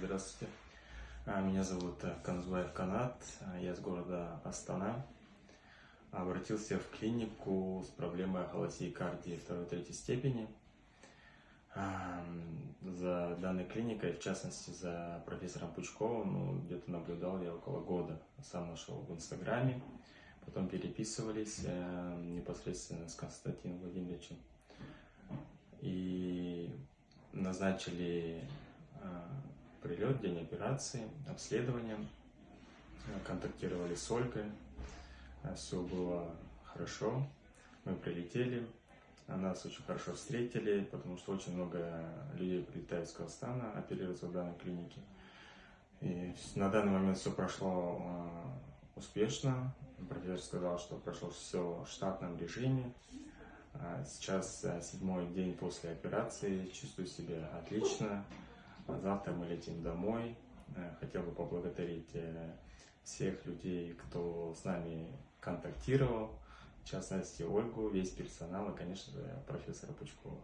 Здравствуйте. А, Меня зовут э, Канзбаев Канат. А, Я из города Астана. Обратился в клинику с проблемой холосиекардии второй-третьей степени. А, За данной клиникой, в частности за профессором Пучковым, ну, где-то наблюдал я около года. Сам нашел в Инстаграме, потом переписывались э, непосредственно с Константином Владимировичем. И назначили прилет, день операции, обследование. Э, Контактировали с Ольгой. Все было хорошо. Мы прилетели. Нас очень хорошо встретили, потому что очень много людей прилетает из Казахстана оперироваться в данной клинике. И на данный момент все прошло э, успешно. Профессор сказал, что прошло все в штатном режиме. Сейчас э, седьмой день после операции, чувствую себя отлично. Завтра мы летим домой. Э, Хотел бы поблагодарить э, всех людей, кто с нами контактировал, в частности Ольгу, весь персонал и, конечно же, профессора Пучкова.